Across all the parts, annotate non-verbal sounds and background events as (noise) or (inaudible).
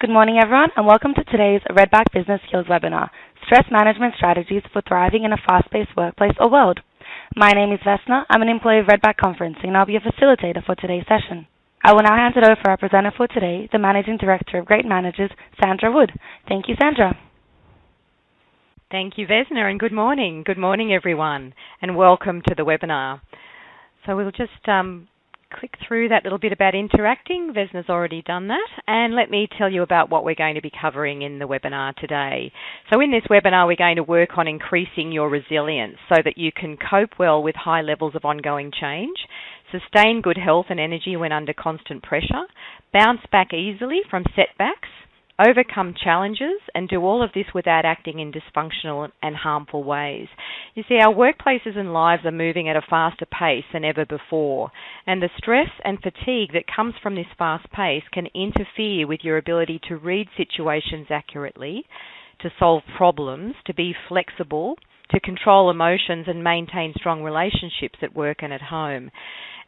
Good morning, everyone, and welcome to today's Redback Business Skills webinar, Stress Management Strategies for Thriving in a Fast-Paced Workplace or World. My name is Vesna. I'm an employee of Redback Conferencing, and I'll be a facilitator for today's session. I will now hand it over for our presenter for today, the Managing Director of Great Managers, Sandra Wood. Thank you, Sandra. Thank you, Vesna, and good morning. Good morning, everyone, and welcome to the webinar. So we'll just um, click through that little bit about interacting. Vesna's already done that. And let me tell you about what we're going to be covering in the webinar today. So in this webinar, we're going to work on increasing your resilience so that you can cope well with high levels of ongoing change, sustain good health and energy when under constant pressure, bounce back easily from setbacks, overcome challenges, and do all of this without acting in dysfunctional and harmful ways. You see, our workplaces and lives are moving at a faster pace than ever before, and the stress and fatigue that comes from this fast pace can interfere with your ability to read situations accurately, to solve problems, to be flexible, to control emotions and maintain strong relationships at work and at home.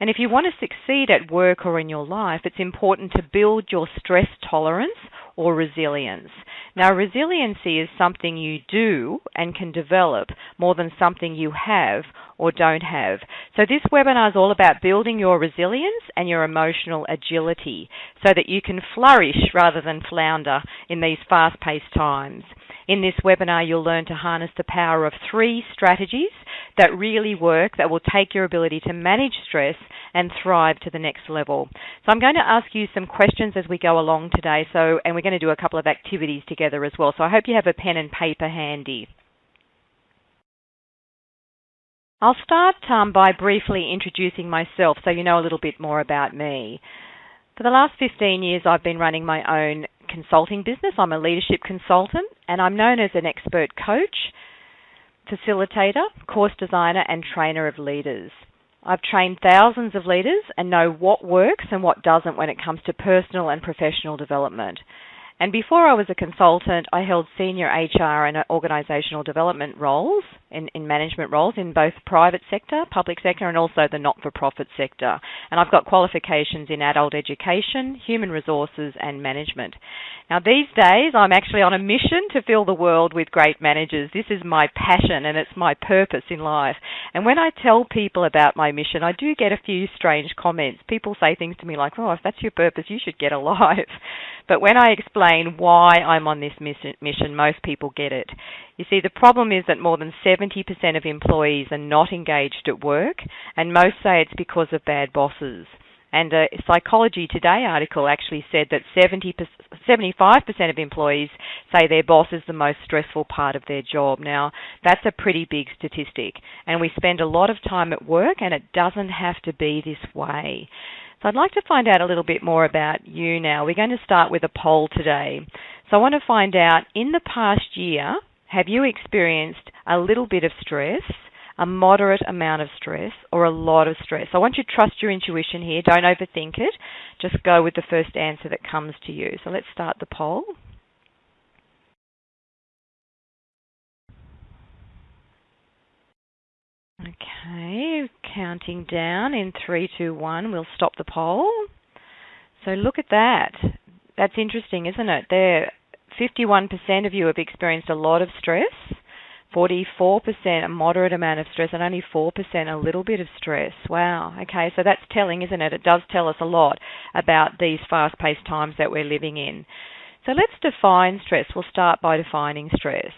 And if you want to succeed at work or in your life, it's important to build your stress tolerance or resilience. Now, resiliency is something you do and can develop more than something you have or don't have. So, this webinar is all about building your resilience and your emotional agility so that you can flourish rather than flounder in these fast paced times. In this webinar, you'll learn to harness the power of three strategies that really work, that will take your ability to manage stress and thrive to the next level. So I'm going to ask you some questions as we go along today. So, and we're going to do a couple of activities together as well. So I hope you have a pen and paper handy. I'll start um, by briefly introducing myself so you know a little bit more about me. For the last 15 years, I've been running my own consulting business. I'm a leadership consultant and I'm known as an expert coach, facilitator, course designer, and trainer of leaders. I've trained thousands of leaders and know what works and what doesn't when it comes to personal and professional development. And before I was a consultant, I held senior HR and organisational development roles in, in management roles in both private sector, public sector, and also the not-for-profit sector. And I've got qualifications in adult education, human resources, and management. Now, these days, I'm actually on a mission to fill the world with great managers. This is my passion and it's my purpose in life. And when I tell people about my mission, I do get a few strange comments. People say things to me like, oh, if that's your purpose, you should get alive. (laughs) But when I explain why I'm on this mission, most people get it. You see, the problem is that more than 70% of employees are not engaged at work, and most say it's because of bad bosses. And a Psychology Today article actually said that 70 75% of employees say their boss is the most stressful part of their job. Now, that's a pretty big statistic, and we spend a lot of time at work, and it doesn't have to be this way. So I'd like to find out a little bit more about you now. We're going to start with a poll today. So I want to find out in the past year, have you experienced a little bit of stress, a moderate amount of stress, or a lot of stress? I want you to trust your intuition here. Don't overthink it. Just go with the first answer that comes to you. So let's start the poll. Okay, counting down in three, two, one. We'll stop the poll. So look at that. That's interesting, isn't it? There, 51% of you have experienced a lot of stress, 44% a moderate amount of stress, and only 4% a little bit of stress. Wow. Okay, so that's telling, isn't it? It does tell us a lot about these fast-paced times that we're living in. So let's define stress. We'll start by defining stress.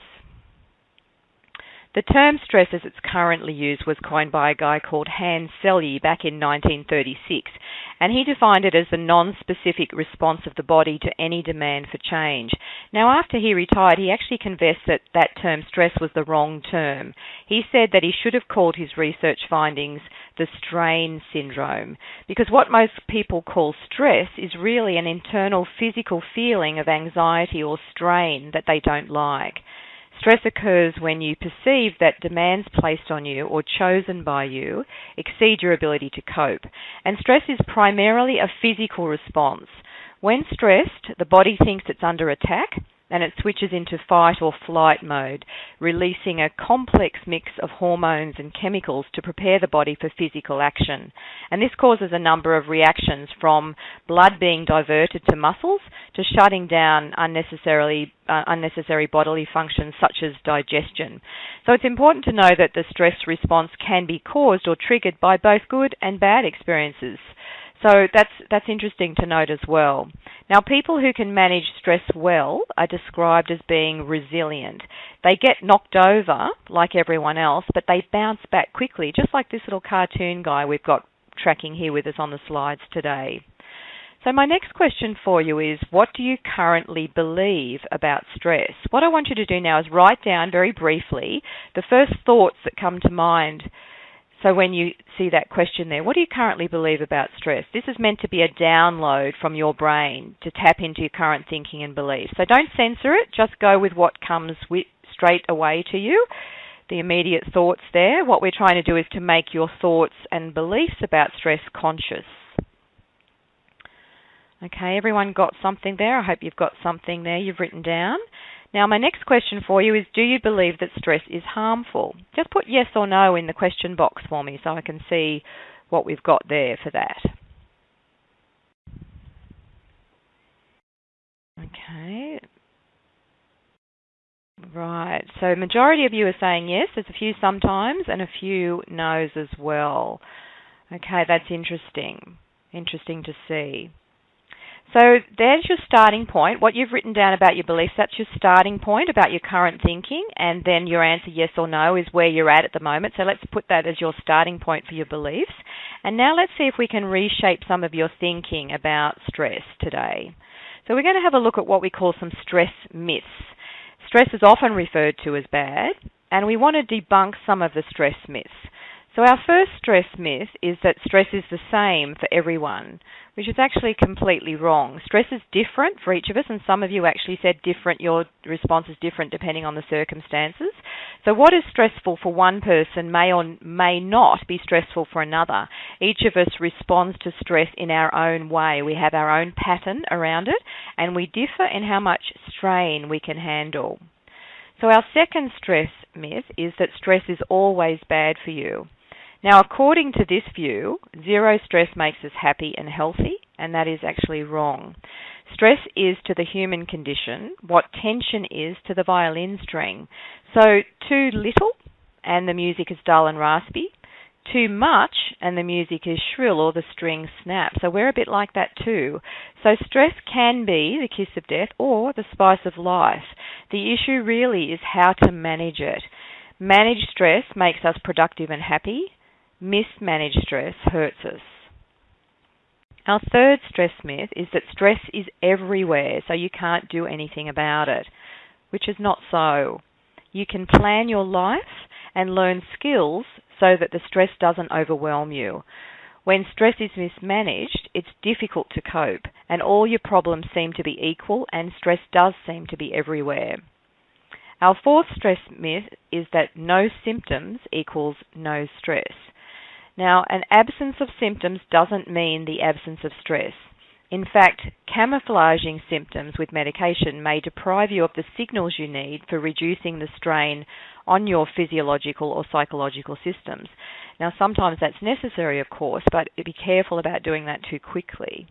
The term stress as it's currently used was coined by a guy called Hans Selye back in 1936, and he defined it as the non-specific response of the body to any demand for change. Now, after he retired, he actually confessed that that term stress was the wrong term. He said that he should have called his research findings the strain syndrome, because what most people call stress is really an internal physical feeling of anxiety or strain that they don't like. Stress occurs when you perceive that demands placed on you or chosen by you exceed your ability to cope. And stress is primarily a physical response. When stressed, the body thinks it's under attack and it switches into fight or flight mode, releasing a complex mix of hormones and chemicals to prepare the body for physical action. And this causes a number of reactions from blood being diverted to muscles to shutting down unnecessarily uh, unnecessary bodily functions such as digestion. So it's important to know that the stress response can be caused or triggered by both good and bad experiences. So that's that's interesting to note as well. Now, people who can manage stress well are described as being resilient. They get knocked over like everyone else, but they bounce back quickly, just like this little cartoon guy we've got tracking here with us on the slides today. So, my next question for you is what do you currently believe about stress? What I want you to do now is write down very briefly the first thoughts that come to mind so when you see that question there, what do you currently believe about stress? This is meant to be a download from your brain to tap into your current thinking and beliefs. So don't censor it, just go with what comes with, straight away to you. The immediate thoughts there. What we're trying to do is to make your thoughts and beliefs about stress conscious. Okay, everyone got something there? I hope you've got something there you've written down. Now, my next question for you is Do you believe that stress is harmful? Just put yes or no in the question box for me so I can see what we've got there for that. Okay. Right. So majority of you are saying yes. There's a few sometimes and a few no's as well. Okay, that's interesting. Interesting to see. So there's your starting point. What you've written down about your beliefs, that's your starting point about your current thinking, and then your answer yes or no is where you're at at the moment. So let's put that as your starting point for your beliefs. And now let's see if we can reshape some of your thinking about stress today. So we're going to have a look at what we call some stress myths. Stress is often referred to as bad, and we want to debunk some of the stress myths. So our first stress myth is that stress is the same for everyone which is actually completely wrong. Stress is different for each of us, and some of you actually said different, your response is different depending on the circumstances. So, what is stressful for one person may or may not be stressful for another. Each of us responds to stress in our own way. We have our own pattern around it, and we differ in how much strain we can handle. So, our second stress myth is that stress is always bad for you. Now, according to this view, zero stress makes us happy and healthy, and that is actually wrong. Stress is to the human condition what tension is to the violin string. So, too little, and the music is dull and raspy. Too much, and the music is shrill or the string snaps. So, we're a bit like that too. So, stress can be the kiss of death or the spice of life. The issue really is how to manage it. Managed stress makes us productive and happy mismanaged stress hurts us. Our third stress myth is that stress is everywhere, so you can't do anything about it, which is not so. You can plan your life and learn skills so that the stress doesn't overwhelm you. When stress is mismanaged, it's difficult to cope, and all your problems seem to be equal, and stress does seem to be everywhere. Our fourth stress myth is that no symptoms equals no stress. Now, an absence of symptoms doesn't mean the absence of stress. In fact, camouflaging symptoms with medication may deprive you of the signals you need for reducing the strain on your physiological or psychological systems. Now, sometimes that's necessary, of course, but be careful about doing that too quickly.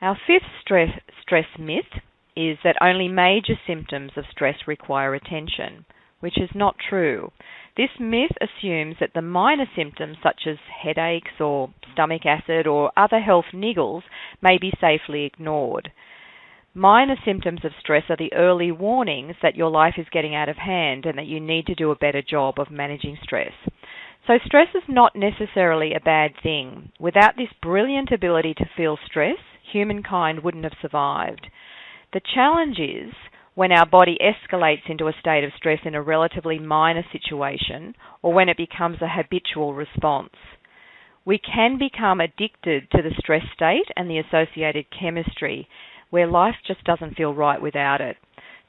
Our fifth stress, stress myth is that only major symptoms of stress require attention, which is not true. This myth assumes that the minor symptoms, such as headaches or stomach acid or other health niggles, may be safely ignored. Minor symptoms of stress are the early warnings that your life is getting out of hand and that you need to do a better job of managing stress. So, stress is not necessarily a bad thing. Without this brilliant ability to feel stress, humankind wouldn't have survived. The challenge is when our body escalates into a state of stress in a relatively minor situation or when it becomes a habitual response. We can become addicted to the stress state and the associated chemistry where life just doesn't feel right without it.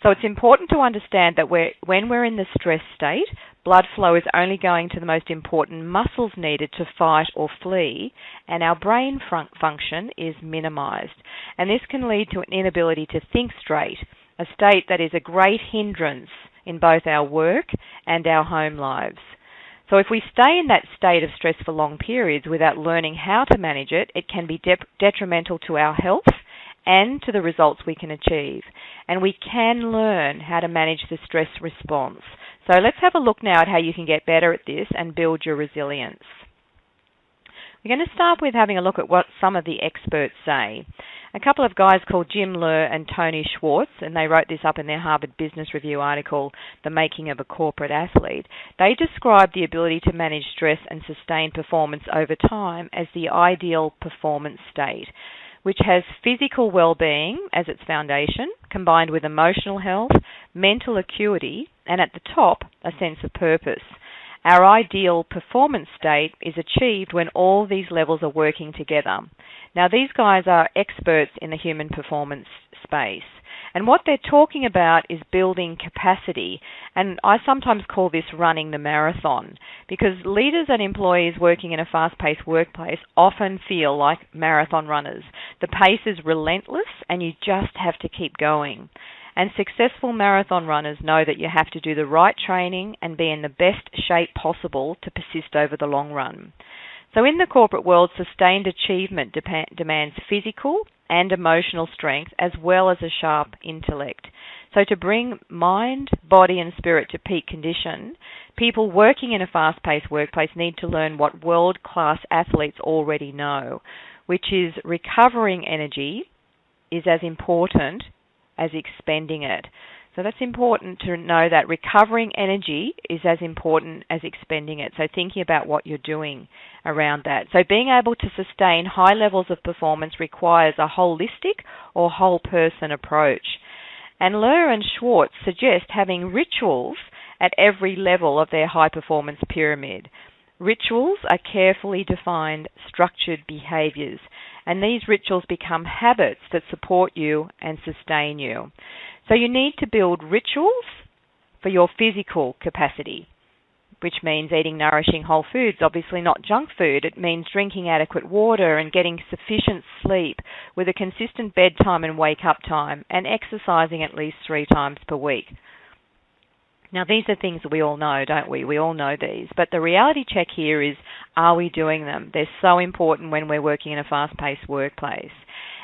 So it's important to understand that we're, when we're in the stress state, blood flow is only going to the most important muscles needed to fight or flee, and our brain fun- function is minimized. And this can lead to an inability to think straight a state that is a great hindrance in both our work and our home lives. So, if we stay in that state of stress for long periods without learning how to manage it, it can be de- detrimental to our health and to the results we can achieve. And we can learn how to manage the stress response. So, let's have a look now at how you can get better at this and build your resilience. We're going to start with having a look at what some of the experts say. A couple of guys called Jim Loehr and Tony Schwartz, and they wrote this up in their Harvard Business Review article, The Making of a Corporate Athlete. They describe the ability to manage stress and sustain performance over time as the ideal performance state, which has physical well-being as its foundation, combined with emotional health, mental acuity, and at the top, a sense of purpose. Our ideal performance state is achieved when all these levels are working together. Now, these guys are experts in the human performance space. And what they're talking about is building capacity. And I sometimes call this running the marathon because leaders and employees working in a fast paced workplace often feel like marathon runners. The pace is relentless and you just have to keep going. And successful marathon runners know that you have to do the right training and be in the best shape possible to persist over the long run. So, in the corporate world, sustained achievement demands physical and emotional strength as well as a sharp intellect. So, to bring mind, body, and spirit to peak condition, people working in a fast paced workplace need to learn what world class athletes already know, which is recovering energy is as important as expending it. So that's important to know that recovering energy is as important as expending it. So thinking about what you're doing around that. So being able to sustain high levels of performance requires a holistic or whole person approach. And Loehr and Schwartz suggest having rituals at every level of their high performance pyramid. Rituals are carefully defined, structured behaviors and these rituals become habits that support you and sustain you. So you need to build rituals for your physical capacity, which means eating nourishing whole foods, obviously not junk food. It means drinking adequate water and getting sufficient sleep with a consistent bedtime and wake up time and exercising at least three times per week. Now, these are things that we all know, don't we? We all know these. But the reality check here is are we doing them? They're so important when we're working in a fast paced workplace.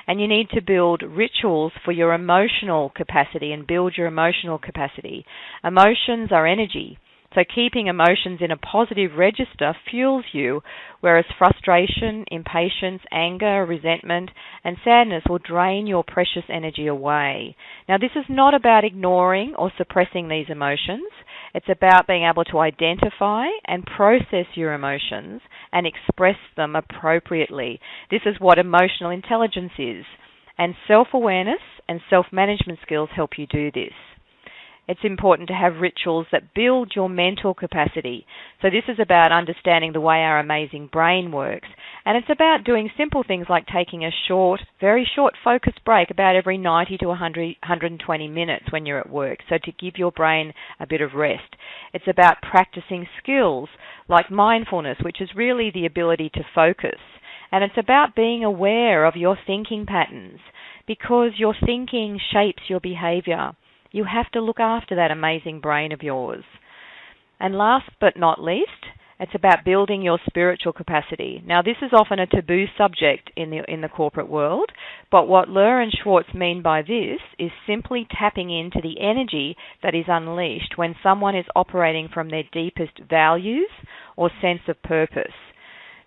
And you need to build rituals for your emotional capacity and build your emotional capacity. Emotions are energy. So keeping emotions in a positive register fuels you, whereas frustration, impatience, anger, resentment, and sadness will drain your precious energy away. Now, this is not about ignoring or suppressing these emotions. It's about being able to identify and process your emotions and express them appropriately. This is what emotional intelligence is. And self awareness and self management skills help you do this it's important to have rituals that build your mental capacity. So, this is about understanding the way our amazing brain works. And it's about doing simple things like taking a short, very short focused break about every 90 to 100, 120 minutes when you're at work. So, to give your brain a bit of rest. It's about practicing skills like mindfulness, which is really the ability to focus. And it's about being aware of your thinking patterns because your thinking shapes your behavior. You have to look after that amazing brain of yours. And last but not least, it's about building your spiritual capacity. Now, this is often a taboo subject in the in the corporate world, but what Loehr and Schwartz mean by this is simply tapping into the energy that is unleashed when someone is operating from their deepest values or sense of purpose.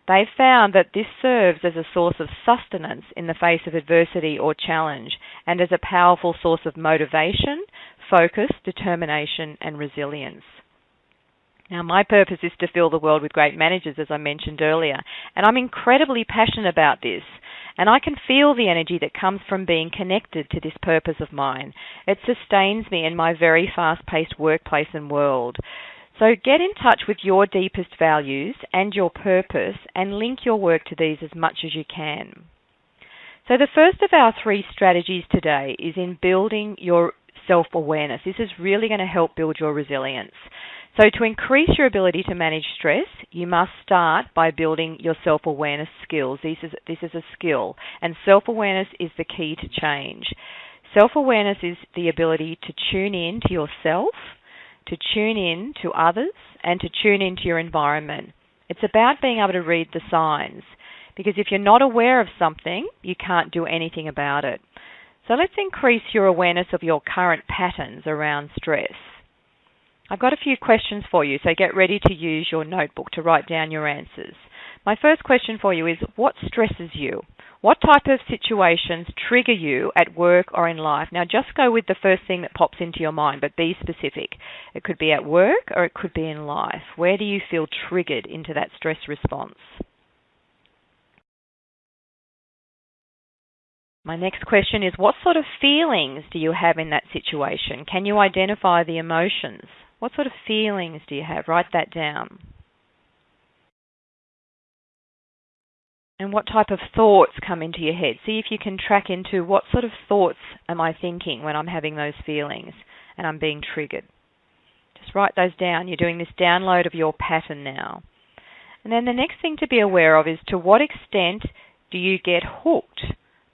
They've found that this serves as a source of sustenance in the face of adversity or challenge and as a powerful source of motivation, focus, determination, and resilience. Now, my purpose is to fill the world with great managers, as I mentioned earlier, and I'm incredibly passionate about this. And I can feel the energy that comes from being connected to this purpose of mine. It sustains me in my very fast paced workplace and world. So get in touch with your deepest values and your purpose and link your work to these as much as you can. So the first of our three strategies today is in building your self-awareness. This is really going to help build your resilience. So to increase your ability to manage stress, you must start by building your self-awareness skills. This is this is a skill and self-awareness is the key to change. Self awareness is the ability to tune in to yourself, to tune in to others, and to tune into your environment. It's about being able to read the signs. Because if you're not aware of something, you can't do anything about it. So let's increase your awareness of your current patterns around stress. I've got a few questions for you, so get ready to use your notebook to write down your answers. My first question for you is what stresses you? What type of situations trigger you at work or in life? Now, just go with the first thing that pops into your mind, but be specific. It could be at work or it could be in life. Where do you feel triggered into that stress response? My next question is what sort of feelings do you have in that situation? Can you identify the emotions? What sort of feelings do you have? Write that down. And what type of thoughts come into your head? See if you can track into what sort of thoughts am I thinking when I'm having those feelings and I'm being triggered. Just write those down. You're doing this download of your pattern now. And then the next thing to be aware of is to what extent do you get hooked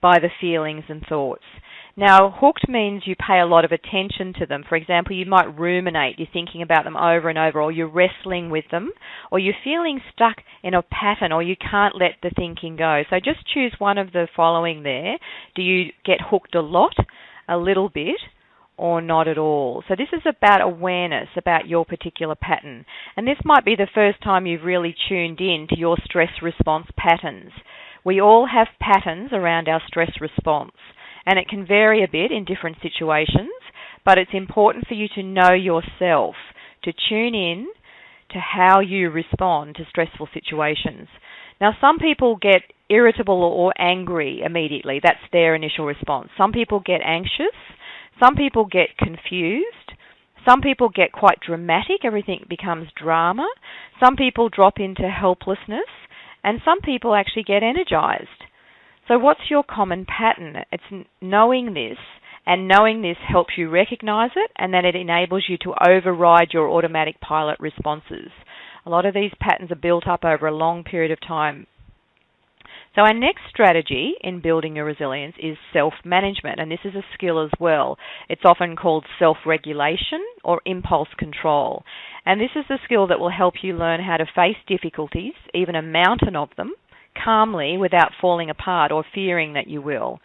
by the feelings and thoughts. Now, hooked means you pay a lot of attention to them. For example, you might ruminate, you're thinking about them over and over, or you're wrestling with them, or you're feeling stuck in a pattern, or you can't let the thinking go. So just choose one of the following there. Do you get hooked a lot, a little bit, or not at all. So this is about awareness about your particular pattern. And this might be the first time you've really tuned in to your stress response patterns. We all have patterns around our stress response, and it can vary a bit in different situations, but it's important for you to know yourself, to tune in to how you respond to stressful situations. Now, some people get irritable or angry immediately. That's their initial response. Some people get anxious. Some people get confused. Some people get quite dramatic. Everything becomes drama. Some people drop into helplessness. And some people actually get energized. So, what's your common pattern? It's knowing this, and knowing this helps you recognize it, and then it enables you to override your automatic pilot responses. A lot of these patterns are built up over a long period of time. So, our next strategy in building your resilience is self management, and this is a skill as well. It's often called self regulation or impulse control. And this is the skill that will help you learn how to face difficulties, even a mountain of them, calmly without falling apart or fearing that you will.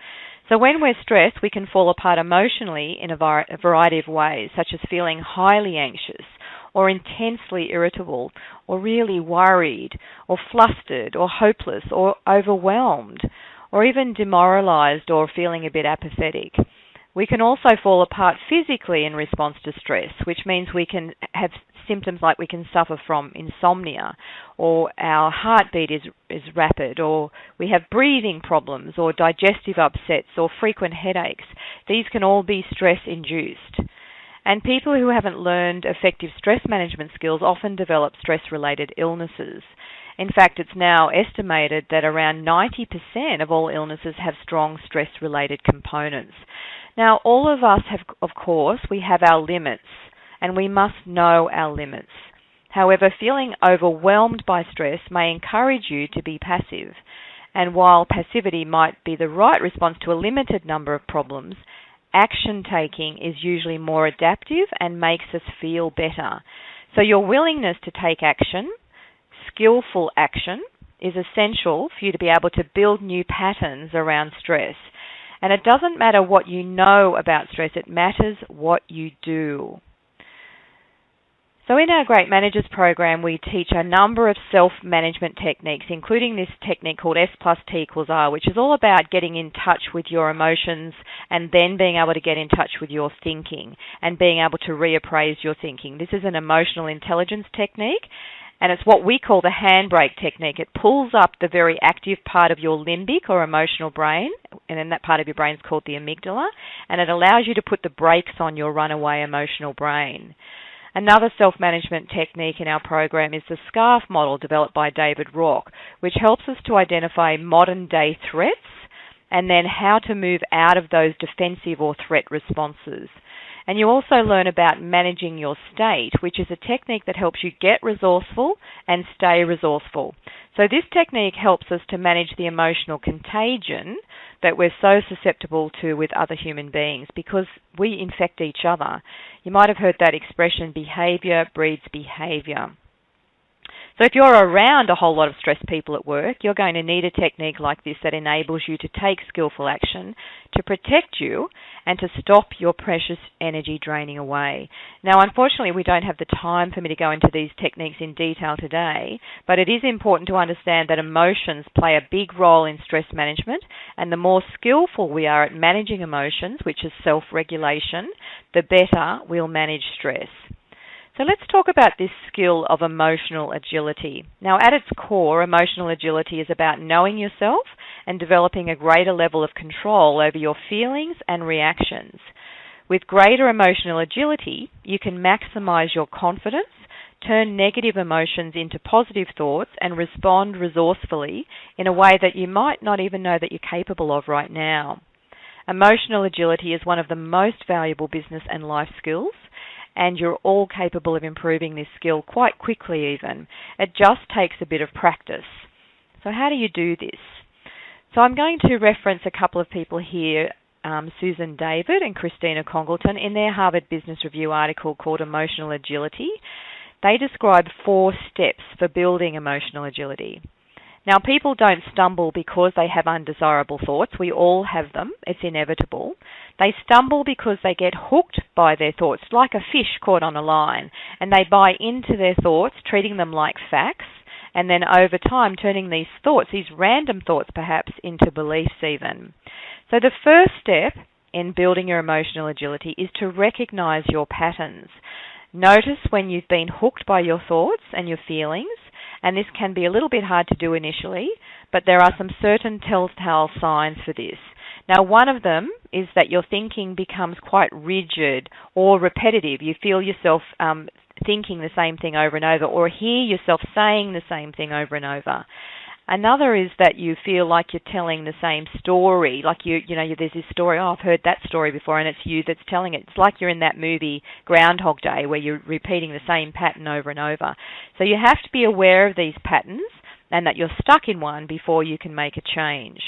So, when we're stressed, we can fall apart emotionally in a variety of ways, such as feeling highly anxious or intensely irritable or really worried or flustered or hopeless or overwhelmed or even demoralized or feeling a bit apathetic. We can also fall apart physically in response to stress, which means we can have symptoms like we can suffer from insomnia or our heartbeat is is rapid or we have breathing problems or digestive upsets or frequent headaches. These can all be stress induced. And people who haven't learned effective stress management skills often develop stress related illnesses. In fact, it's now estimated that around 90% of all illnesses have strong stress related components. Now, all of us have, of course, we have our limits and we must know our limits. However, feeling overwhelmed by stress may encourage you to be passive. And while passivity might be the right response to a limited number of problems, action taking is usually more adaptive and makes us feel better. So, your willingness to take action, skillful action, is essential for you to be able to build new patterns around stress. And it doesn't matter what you know about stress, it matters what you do. So, in our Great Managers program, we teach a number of self management techniques, including this technique called S plus T equals R, which is all about getting in touch with your emotions and then being able to get in touch with your thinking and being able to reappraise your thinking. This is an emotional intelligence technique. And it's what we call the handbrake technique. It pulls up the very active part of your limbic or emotional brain, and then that part of your brain is called the amygdala, and it allows you to put the brakes on your runaway emotional brain. Another self management technique in our program is the SCARF model developed by David Rock, which helps us to identify modern day threats and then how to move out of those defensive or threat responses. And you also learn about managing your state, which is a technique that helps you get resourceful and stay resourceful. So, this technique helps us to manage the emotional contagion that we're so susceptible to with other human beings because we infect each other. You might have heard that expression behavior breeds behavior. So if you're around a whole lot of stressed people at work, you're going to need a technique like this that enables you to take skillful action to protect you and to stop your precious energy draining away. Now, unfortunately, we don't have the time for me to go into these techniques in detail today, but it is important to understand that emotions play a big role in stress management, and the more skillful we are at managing emotions, which is self regulation, the better we'll manage stress. So let's talk about this skill of emotional agility. Now, at its core, emotional agility is about knowing yourself and developing a greater level of control over your feelings and reactions. With greater emotional agility, you can maximize your confidence, turn negative emotions into positive thoughts, and respond resourcefully in a way that you might not even know that you're capable of right now. Emotional agility is one of the most valuable business and life skills and you're all capable of improving this skill quite quickly, even. It just takes a bit of practice. So, how do you do this? So, I'm going to reference a couple of people here um, Susan David and Christina Congleton in their Harvard Business Review article called Emotional Agility. They describe four steps for building emotional agility. Now, people don't stumble because they have undesirable thoughts. We all have them, it's inevitable. They stumble because they get hooked by their thoughts, like a fish caught on a line, and they buy into their thoughts, treating them like facts, and then over time turning these thoughts, these random thoughts perhaps, into beliefs even. So, the first step in building your emotional agility is to recognize your patterns. Notice when you've been hooked by your thoughts and your feelings and this can be a little bit hard to do initially, but there are some certain telltale signs for this. Now, one of them is that your thinking becomes quite rigid or repetitive. You feel yourself um, thinking the same thing over and over, or hear yourself saying the same thing over and over. Another is that you feel like you're telling the same story, like you, you know, there's this story. Oh, I've heard that story before, and it's you that's telling it. It's like you're in that movie Groundhog Day, where you're repeating the same pattern over and over. So you have to be aware of these patterns, and that you're stuck in one before you can make a change.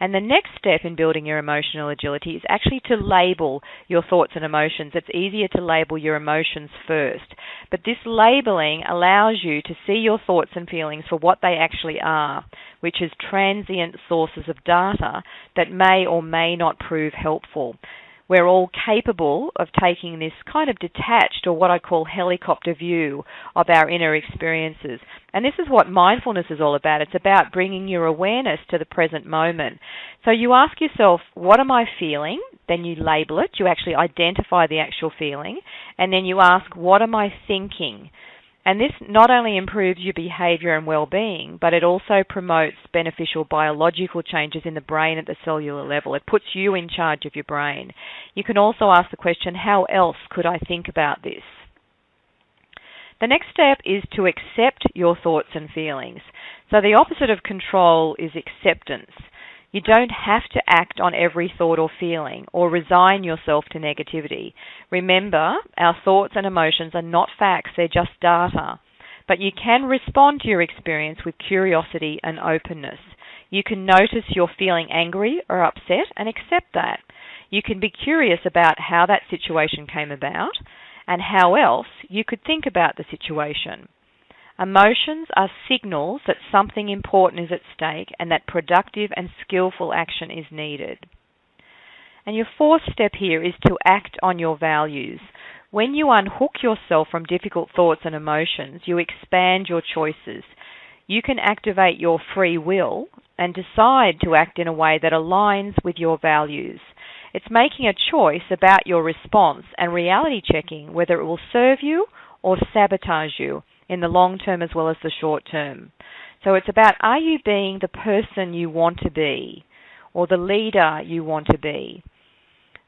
And the next step in building your emotional agility is actually to label your thoughts and emotions. It's easier to label your emotions first. But this labeling allows you to see your thoughts and feelings for what they actually are, which is transient sources of data that may or may not prove helpful we're all capable of taking this kind of detached or what I call helicopter view of our inner experiences. And this is what mindfulness is all about. It's about bringing your awareness to the present moment. So you ask yourself, what am I feeling? Then you label it. You actually identify the actual feeling. And then you ask, what am I thinking? And this not only improves your behavior and well being, but it also promotes beneficial biological changes in the brain at the cellular level. It puts you in charge of your brain. You can also ask the question how else could I think about this? The next step is to accept your thoughts and feelings. So the opposite of control is acceptance. You don't have to act on every thought or feeling or resign yourself to negativity. Remember, our thoughts and emotions are not facts, they're just data. But you can respond to your experience with curiosity and openness. You can notice you're feeling angry or upset and accept that. You can be curious about how that situation came about and how else you could think about the situation. Emotions are signals that something important is at stake and that productive and skillful action is needed. And your fourth step here is to act on your values. When you unhook yourself from difficult thoughts and emotions, you expand your choices. You can activate your free will and decide to act in a way that aligns with your values. It's making a choice about your response and reality checking whether it will serve you or sabotage you in the long term as well as the short term. So it's about are you being the person you want to be or the leader you want to be?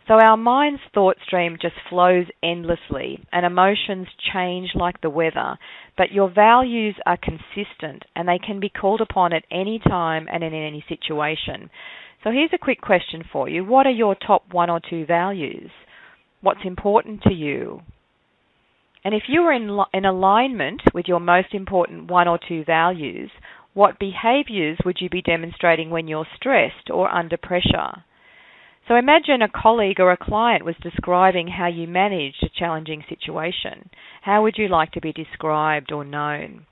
So our mind's thought stream just flows endlessly and emotions change like the weather, but your values are consistent and they can be called upon at any time and in any situation. So here's a quick question for you. What are your top one or two values? What's important to you? And if you are in, in alignment with your most important one or two values, what behaviors would you be demonstrating when you're stressed or under pressure? So imagine a colleague or a client was describing how you managed a challenging situation. How would you like to be described or known?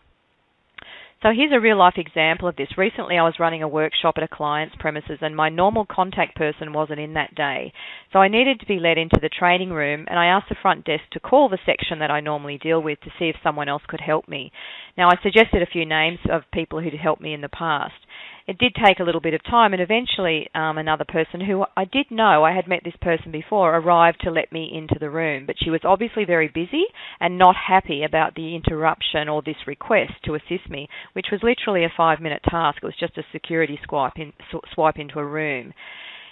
So here's a real life example of this. Recently I was running a workshop at a client's premises and my normal contact person wasn't in that day. So I needed to be led into the training room and I asked the front desk to call the section that I normally deal with to see if someone else could help me. Now I suggested a few names of people who'd helped me in the past it did take a little bit of time, and eventually um, another person who I did know, I had met this person before, arrived to let me into the room. But she was obviously very busy and not happy about the interruption or this request to assist me, which was literally a five minute task. It was just a security swipe, in, swipe into a room.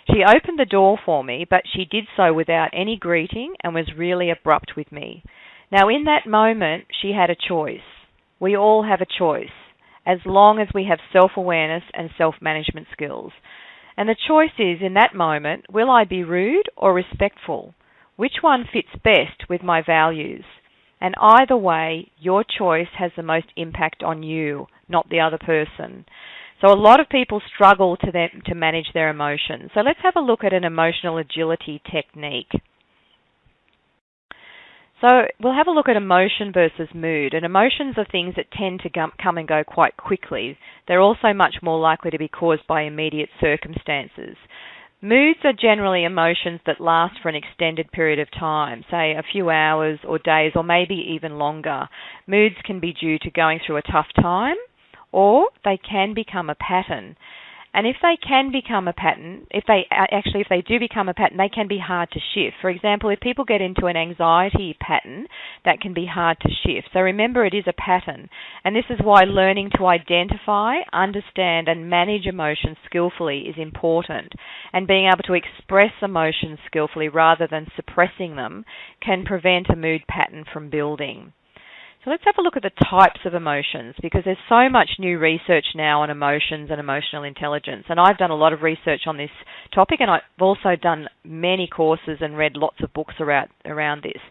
She opened the door for me, but she did so without any greeting and was really abrupt with me. Now, in that moment, she had a choice. We all have a choice as long as we have self awareness and self management skills. And the choice is in that moment will I be rude or respectful? Which one fits best with my values? And either way, your choice has the most impact on you, not the other person. So a lot of people struggle to them, to manage their emotions. So let's have a look at an emotional agility technique. So we'll have a look at emotion versus mood. And emotions are things that tend to come and go quite quickly. They're also much more likely to be caused by immediate circumstances. Moods are generally emotions that last for an extended period of time, say a few hours or days or maybe even longer. Moods can be due to going through a tough time or they can become a pattern. And if they can become a pattern, if they uh, actually if they do become a pattern, they can be hard to shift. For example, if people get into an anxiety pattern, that can be hard to shift. So remember it is a pattern. And this is why learning to identify, understand and manage emotions skillfully is important. And being able to express emotions skillfully rather than suppressing them can prevent a mood pattern from building. Let's have a look at the types of emotions because there's so much new research now on emotions and emotional intelligence. And I've done a lot of research on this topic and I've also done many courses and read lots of books around, around this.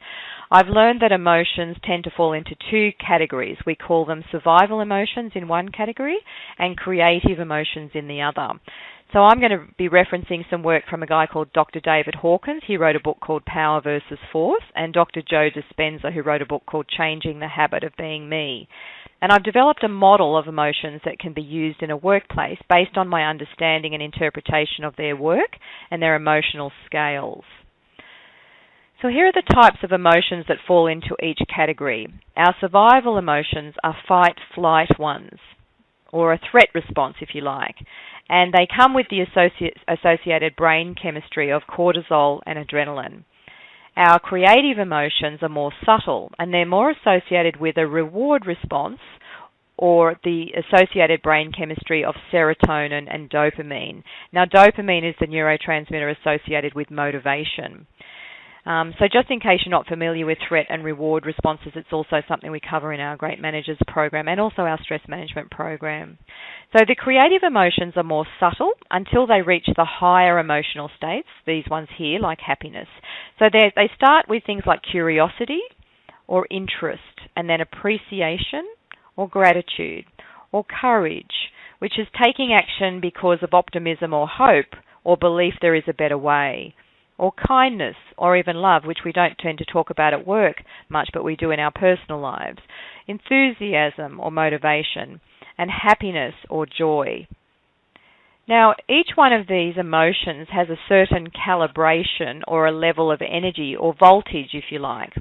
I've learned that emotions tend to fall into two categories. We call them survival emotions in one category and creative emotions in the other. So I'm going to be referencing some work from a guy called Dr. David Hawkins. He wrote a book called Power versus Force, and Dr. Joe Dispenza, who wrote a book called Changing the Habit of Being Me. And I've developed a model of emotions that can be used in a workplace based on my understanding and interpretation of their work and their emotional scales. So here are the types of emotions that fall into each category. Our survival emotions are fight flight ones, or a threat response if you like and they come with the associated brain chemistry of cortisol and adrenaline. Our creative emotions are more subtle and they're more associated with a reward response or the associated brain chemistry of serotonin and dopamine. Now, dopamine is the neurotransmitter associated with motivation. Um, so just in case you're not familiar with threat and reward responses, it's also something we cover in our Great Managers program and also our stress management program. So the creative emotions are more subtle until they reach the higher emotional states, these ones here, like happiness. So they start with things like curiosity or interest, and then appreciation or gratitude or courage, which is taking action because of optimism or hope or belief there is a better way or kindness or even love, which we don't tend to talk about at work much, but we do in our personal lives, enthusiasm or motivation, and happiness or joy. Now, each one of these emotions has a certain calibration or a level of energy or voltage, if you like.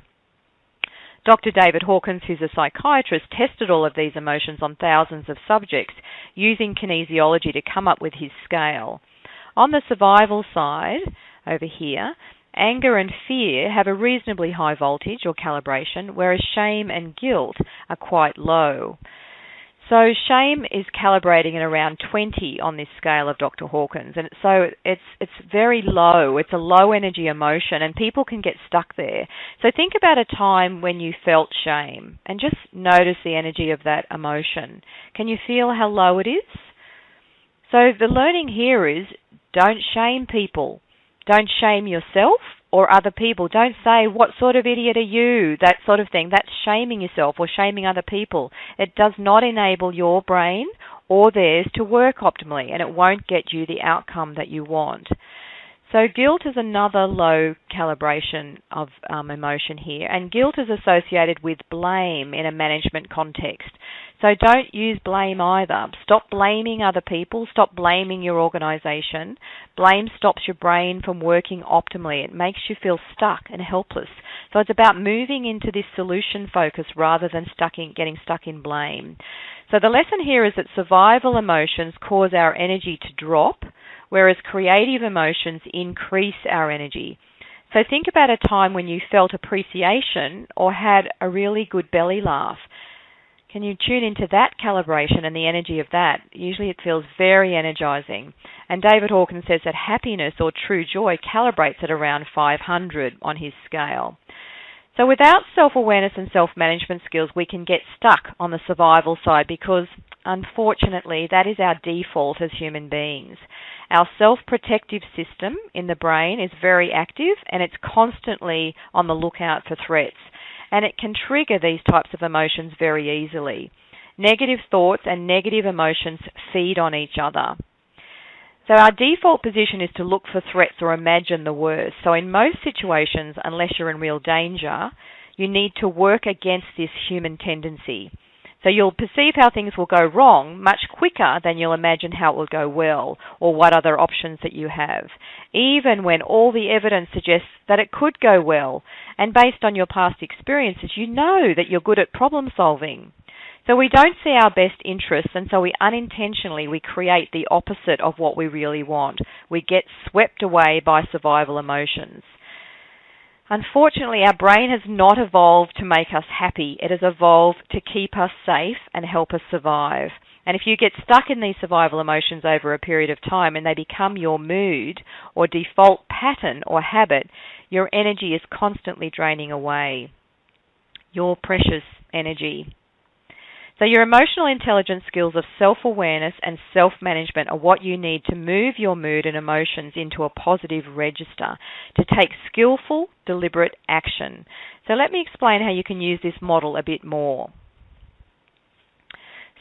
Dr. David Hawkins, who's a psychiatrist, tested all of these emotions on thousands of subjects using kinesiology to come up with his scale. On the survival side, over here, anger and fear have a reasonably high voltage or calibration, whereas shame and guilt are quite low. So shame is calibrating at around 20 on this scale of Dr. Hawkins, and so it's it's very low. It's a low energy emotion, and people can get stuck there. So think about a time when you felt shame, and just notice the energy of that emotion. Can you feel how low it is? So the learning here is Don't shame people. Don't shame yourself or other people. Don't say, What sort of idiot are you? That sort of thing. That's shaming yourself or shaming other people. It does not enable your brain or theirs to work optimally and it won't get you the outcome that you want. So, guilt is another low calibration of um, emotion here, and guilt is associated with blame in a management context. So, don't use blame either. Stop blaming other people, stop blaming your organization. Blame stops your brain from working optimally, it makes you feel stuck and helpless. So, it's about moving into this solution focus rather than stuck in, getting stuck in blame. So, the lesson here is that survival emotions cause our energy to drop whereas creative emotions increase our energy. So think about a time when you felt appreciation or had a really good belly laugh. Can you tune into that calibration and the energy of that? Usually it feels very energizing. And David Hawkins says that happiness or true joy calibrates at around 500 on his scale. So without self-awareness and self-management skills, we can get stuck on the survival side because unfortunately that is our default as human beings. Our self protective system in the brain is very active and it's constantly on the lookout for threats. And it can trigger these types of emotions very easily. Negative thoughts and negative emotions feed on each other. So our default position is to look for threats or imagine the worst. So in most situations, unless you're in real danger, you need to work against this human tendency. So you'll perceive how things will go wrong much quicker than you'll imagine how it will go well or what other options that you have, even when all the evidence suggests that it could go well. And based on your past experiences, you know that you're good at problem solving. So we don't see our best interests and so we unintentionally we create the opposite of what we really want. We get swept away by survival emotions. Unfortunately, our brain has not evolved to make us happy. It has evolved to keep us safe and help us survive. And if you get stuck in these survival emotions over a period of time and they become your mood or default pattern or habit, your energy is constantly draining away. Your precious energy. So, your emotional intelligence skills of self awareness and self management are what you need to move your mood and emotions into a positive register, to take skillful, deliberate action. So, let me explain how you can use this model a bit more.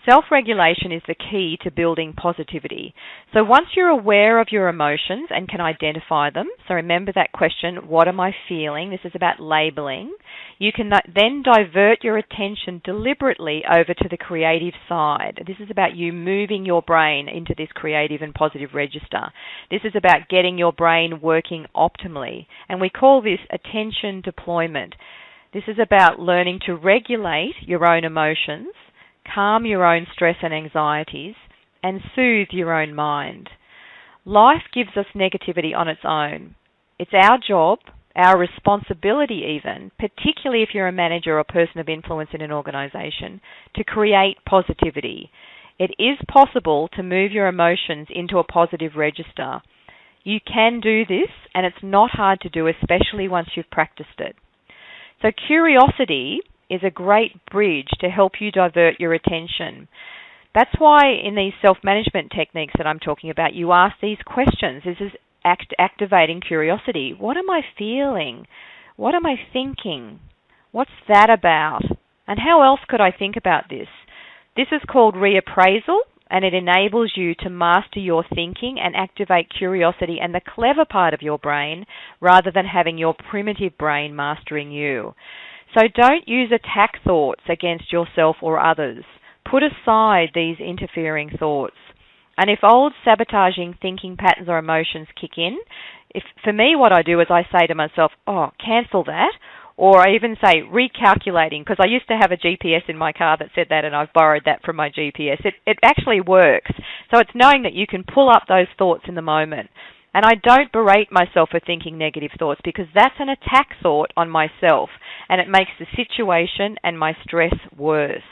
Self regulation is the key to building positivity. So once you're aware of your emotions and can identify them, so remember that question, what am I feeling? This is about labeling. You can then divert your attention deliberately over to the creative side. This is about you moving your brain into this creative and positive register. This is about getting your brain working optimally. And we call this attention deployment. This is about learning to regulate your own emotions calm your own stress and anxieties, and soothe your own mind. Life gives us negativity on its own. It's our job, our responsibility even, particularly if you're a manager or person of influence in an organization, to create positivity. It is possible to move your emotions into a positive register. You can do this, and it's not hard to do, especially once you've practiced it. So, curiosity is a great bridge to help you divert your attention. That's why in these self management techniques that I'm talking about, you ask these questions. This is act- activating curiosity. What am I feeling? What am I thinking? What's that about? And how else could I think about this? This is called reappraisal and it enables you to master your thinking and activate curiosity and the clever part of your brain rather than having your primitive brain mastering you. So don't use attack thoughts against yourself or others. Put aside these interfering thoughts. And if old sabotaging thinking patterns or emotions kick in, if for me what I do is I say to myself, "Oh, cancel that." Or I even say recalculating because I used to have a GPS in my car that said that and I've borrowed that from my GPS. It it actually works. So it's knowing that you can pull up those thoughts in the moment. And I don't berate myself for thinking negative thoughts because that's an attack thought on myself and it makes the situation and my stress worse.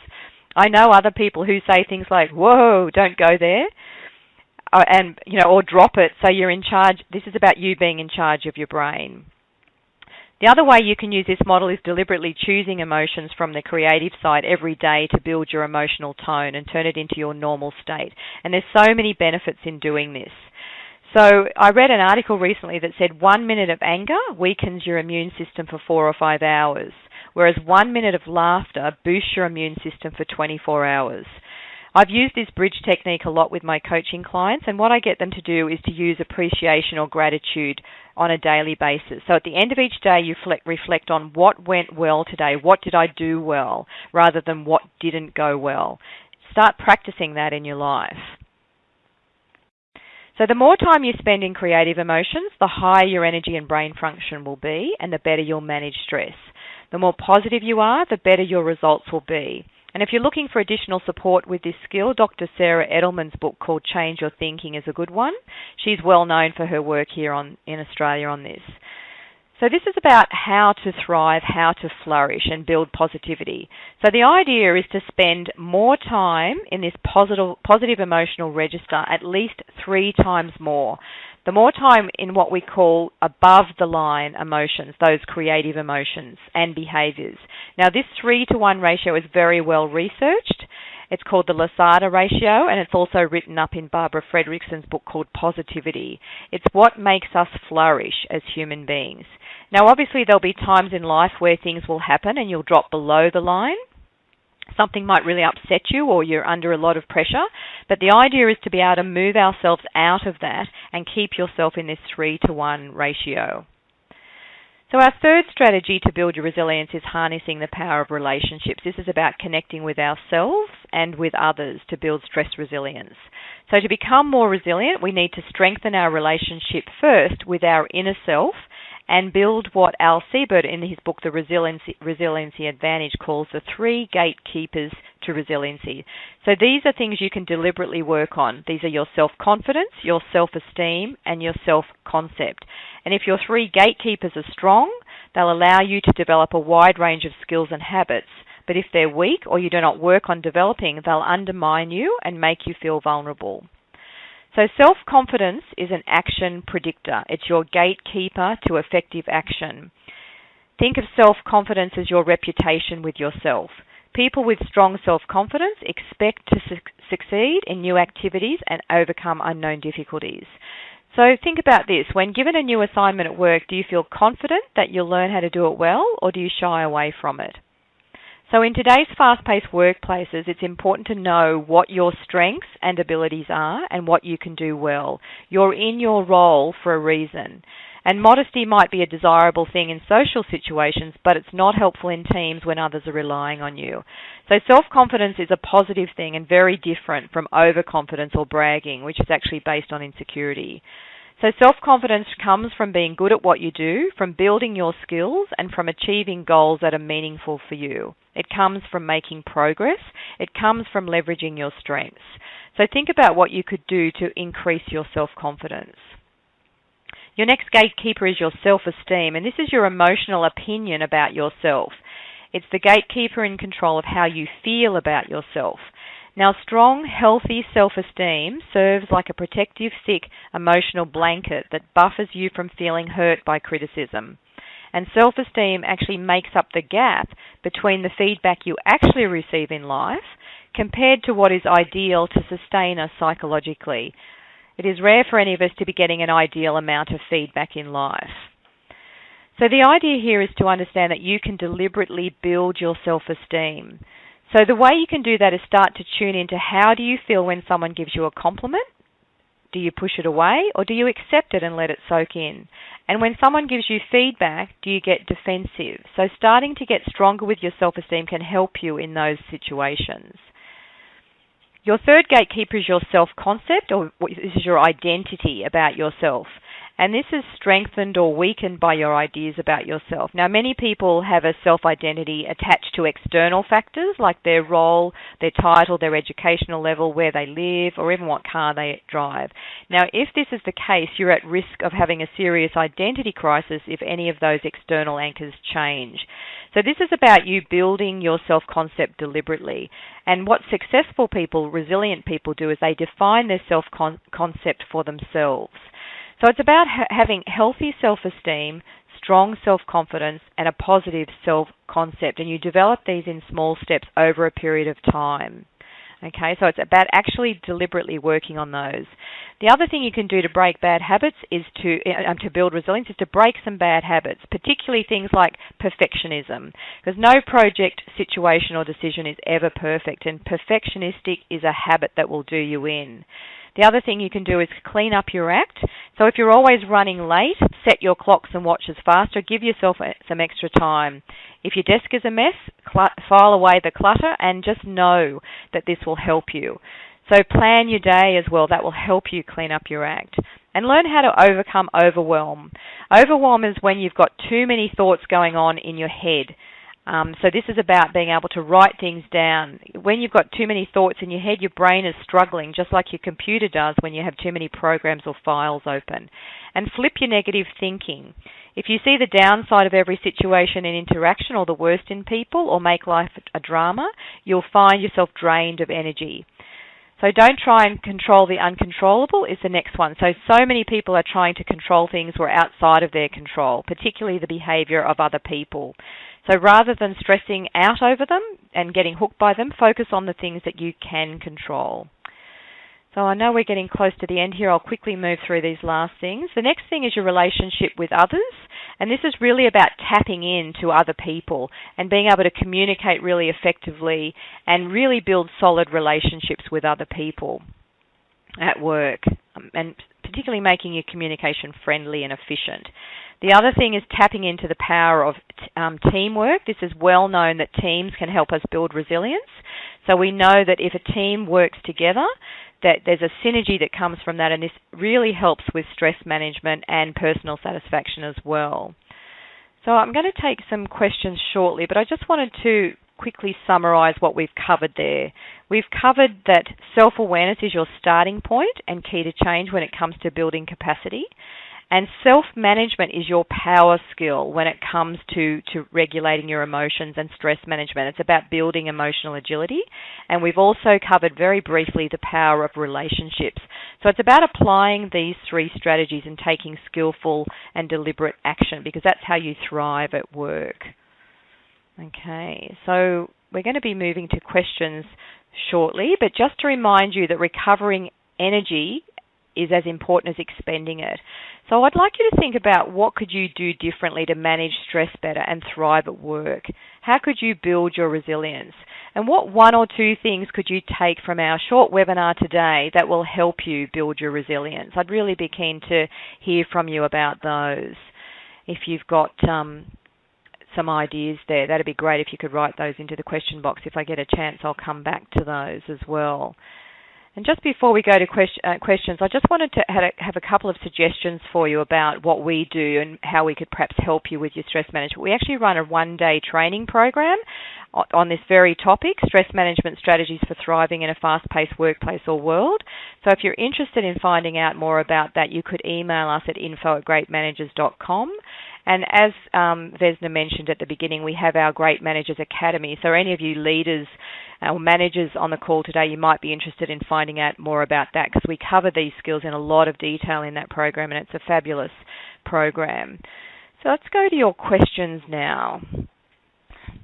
I know other people who say things like, whoa, don't go there. Uh, and you know, or drop it. So you're in charge. This is about you being in charge of your brain. The other way you can use this model is deliberately choosing emotions from the creative side every day to build your emotional tone and turn it into your normal state. And there's so many benefits in doing this. So I read an article recently that said one minute of anger weakens your immune system for four or five hours, whereas one minute of laughter boosts your immune system for 24 hours. I've used this bridge technique a lot with my coaching clients, and what I get them to do is to use appreciation or gratitude on a daily basis. So at the end of each day, you reflect on what went well today, what did I do well, rather than what didn't go well. Start practicing that in your life. So the more time you spend in creative emotions, the higher your energy and brain function will be, and the better you'll manage stress. The more positive you are, the better your results will be. And if you're looking for additional support with this skill, Dr. Sarah Edelman's book called Change Your Thinking is a good one. She's well known for her work here on, in Australia on this. So this is about how to thrive, how to flourish and build positivity. So the idea is to spend more time in this positive, positive emotional register, at least three times more. The more time in what we call above the line emotions, those creative emotions and behaviors. Now this three to one ratio is very well researched. It's called the Losada ratio, and it's also written up in Barbara Fredrickson's book called Positivity. It's what makes us flourish as human beings. Now, obviously, there'll be times in life where things will happen and you'll drop below the line. Something might really upset you or you're under a lot of pressure, but the idea is to be able to move ourselves out of that and keep yourself in this 3 to 1 ratio. So, our third strategy to build your resilience is harnessing the power of relationships. This is about connecting with ourselves and with others to build stress resilience. So, to become more resilient, we need to strengthen our relationship first with our inner self and build what Al Siebert in his book The Resiliency, Resiliency Advantage calls the three gatekeepers to resiliency. So these are things you can deliberately work on. These are your self-confidence, your self-esteem, and your self-concept. And if your three gatekeepers are strong, they'll allow you to develop a wide range of skills and habits. But if they're weak or you do not work on developing, they'll undermine you and make you feel vulnerable. So self confidence is an action predictor. It's your gatekeeper to effective action. Think of self confidence as your reputation with yourself. People with strong self confidence expect to su- succeed in new activities and overcome unknown difficulties. So think about this. When given a new assignment at work, do you feel confident that you'll learn how to do it well or do you shy away from it? So in today's fast-paced workplaces, it's important to know what your strengths and abilities are and what you can do well. You're in your role for a reason. And modesty might be a desirable thing in social situations, but it's not helpful in teams when others are relying on you. So self-confidence is a positive thing and very different from overconfidence or bragging, which is actually based on insecurity. So self-confidence comes from being good at what you do, from building your skills, and from achieving goals that are meaningful for you. It comes from making progress. It comes from leveraging your strengths. So think about what you could do to increase your self-confidence. Your next gatekeeper is your self-esteem, and this is your emotional opinion about yourself. It's the gatekeeper in control of how you feel about yourself. Now, strong, healthy self esteem serves like a protective, thick emotional blanket that buffers you from feeling hurt by criticism. And self esteem actually makes up the gap between the feedback you actually receive in life compared to what is ideal to sustain us psychologically. It is rare for any of us to be getting an ideal amount of feedback in life. So the idea here is to understand that you can deliberately build your self-esteem. So the way you can do that is start to tune into how do you feel when someone gives you a compliment? Do you push it away or do you accept it and let it soak in? And when someone gives you feedback, do you get defensive? So starting to get stronger with your self-esteem can help you in those situations. Your third gatekeeper is your self-concept, or this is your identity about yourself and this is strengthened or weakened by your ideas about yourself. Now, many people have a self identity attached to external factors like their role, their title, their educational level, where they live, or even what car they drive. Now, if this is the case, you're at risk of having a serious identity crisis if any of those external anchors change. So, this is about you building your self concept deliberately. And what successful people, resilient people, do is they define their self concept for themselves. So it's about ha- having healthy self esteem, strong self confidence, and a positive self concept. And you develop these in small steps over a period of time. Okay, so it's about actually deliberately working on those. The other thing you can do to break bad habits is to um, to build resilience is to break some bad habits, particularly things like perfectionism, because no project, situation, or decision is ever perfect, and perfectionistic is a habit that will do you in. The other thing you can do is clean up your act. So if you're always running late, set your clocks and watches faster. Give yourself uh, some extra time. If your desk is a mess, file away the clutter and just know that this will help you. So plan your day as well. That will help you clean up your act. And learn how to overcome overwhelm. Overwhelm is when you've got too many thoughts going on in your head. Um, so this is about being able to write things down. When you've got too many thoughts in your head, your brain is struggling, just like your computer does when you have too many programs or files open. And flip your negative thinking. If you see the downside of every situation and interaction or the worst in people or make life a drama, you'll find yourself drained of energy. So don't try and control the uncontrollable is the next one. So so many people are trying to control things that are outside of their control, particularly the behavior of other people. So rather than stressing out over them and getting hooked by them, focus on the things that you can control. So I know we're getting close to the end here. I'll quickly move through these last things. The next thing is your relationship with others. And this is really about tapping in to other people and being able to communicate really effectively and really build solid relationships with other people at work um, and particularly making your communication friendly and efficient. The other thing is tapping into the power of um, teamwork. This is well known that teams can help us build resilience. So we know that if a team works together, that there's a synergy that comes from that, and this really helps with stress management and personal satisfaction as well. So I'm going to take some questions shortly, but I just wanted to quickly summarize what we've covered there. We've covered that self awareness is your starting point and key to change when it comes to building capacity. And self management is your power skill when it comes to, to regulating your emotions and stress management. It's about building emotional agility. And we've also covered very briefly the power of relationships. So it's about applying these three strategies and taking skillful and deliberate action because that's how you thrive at work. Okay, so we're going to be moving to questions shortly, but just to remind you that recovering energy is as important as expending it. So I'd like you to think about what could you do differently to manage stress better and thrive at work? How could you build your resilience? And what one or two things could you take from our short webinar today that will help you build your resilience? I'd really be keen to hear from you about those. If you've got um, some ideas there, that'd be great if you could write those into the question box. If I get a chance, I'll come back to those as well. And just before we go to question, uh, questions, I just wanted to have a couple of suggestions for you about what we do and how we could perhaps help you with your stress management. We actually run a one day training program on this very topic stress management strategies for thriving in a fast paced workplace or world. So if you're interested in finding out more about that, you could email us at info at greatmanagers.com. And as um, Vesna mentioned at the beginning, we have our Great Managers Academy. So, any of you leaders or managers on the call today, you might be interested in finding out more about that because we cover these skills in a lot of detail in that program, and it's a fabulous program. So, let's go to your questions now.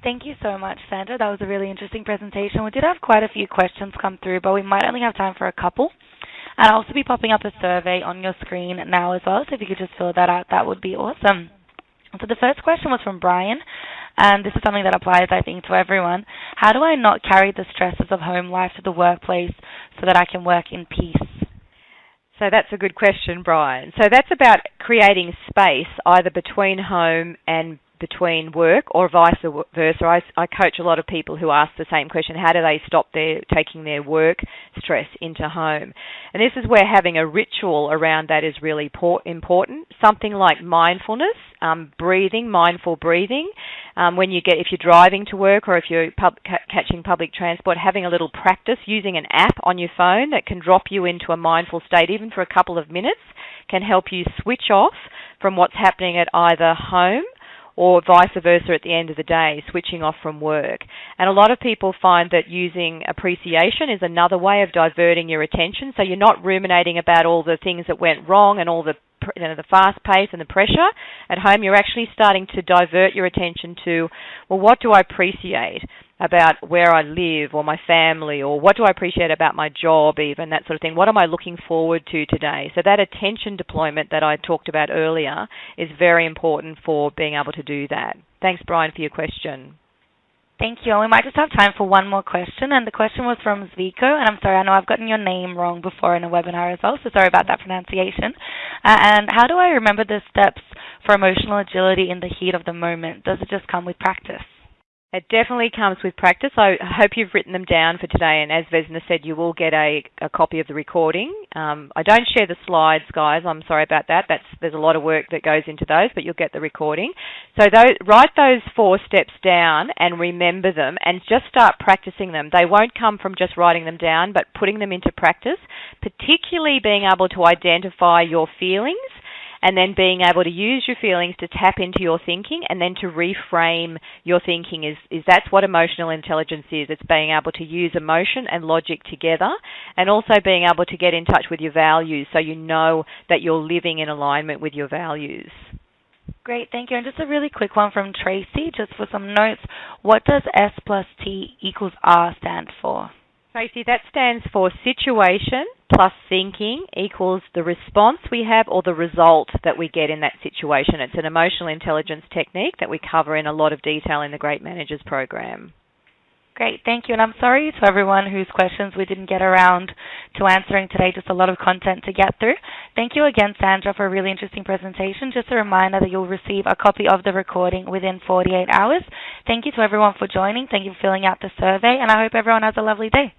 Thank you so much, Sandra. That was a really interesting presentation. We did have quite a few questions come through, but we might only have time for a couple. And I'll also be popping up a survey on your screen now as well, so if you could just fill that out, that would be awesome. So the first question was from Brian, and this is something that applies, I think, to everyone. How do I not carry the stresses of home life to the workplace so that I can work in peace? So that's a good question, Brian. So that's about creating space either between home and between work or vice versa. I, I, coach a lot of people who ask the same question how do they stop their taking their work stress into home? And this is where having a ritual around that is really important. Something like mindfulness, um, breathing, mindful breathing. Um, when you get, if you're driving to work or if you're pub, ca- catching public transport, having a little practice using an app on your phone that can drop you into a mindful state, even for a couple of minutes, can help you switch off from what's happening at either home or vice versa at the end of the day, switching off from work. And a lot of people find that using appreciation is another way of diverting your attention. So you're not ruminating about all the things that went wrong and all the you know, the fast pace and the pressure at home. You're actually starting to divert your attention to, well, what do I appreciate? About where I live or my family or what do I appreciate about my job, even that sort of thing. What am I looking forward to today? So, that attention deployment that I talked about earlier is very important for being able to do that. Thanks, Brian, for your question. Thank you. And we might just have time for one more question. And the question was from Zviko. And I'm sorry, I know I've gotten your name wrong before in a webinar as well, so sorry about that pronunciation. Uh, and how do I remember the steps for emotional agility in the heat of the moment? Does it just come with practice? It definitely comes with practice. I hope you've written them down for today, and as Vesna said, you will get a, a copy of the recording. Um, I don't share the slides, guys. I'm sorry about that. That's there's a lot of work that goes into those, but you'll get the recording. So those, write those four steps down and remember them, and just start practicing them. They won't come from just writing them down, but putting them into practice, particularly being able to identify your feelings and then being able to use your feelings to tap into your thinking and then to reframe your thinking is, is that's what emotional intelligence is. It's being able to use emotion and logic together and also being able to get in touch with your values so you know that you're living in alignment with your values. Great, thank you. And just a really quick one from Tracy, just for some notes. What does S plus T equals R stand for? Tracy, that stands for situation plus thinking equals the response we have or the result that we get in that situation. It's an emotional intelligence technique that we cover in a lot of detail in the Great Managers program. Great, thank you. And I'm sorry to everyone whose questions we didn't get around to answering today, just a lot of content to get through. Thank you again, Sandra, for a really interesting presentation. Just a reminder that you'll receive a copy of the recording within 48 hours. Thank you to everyone for joining. Thank you for filling out the survey, and I hope everyone has a lovely day.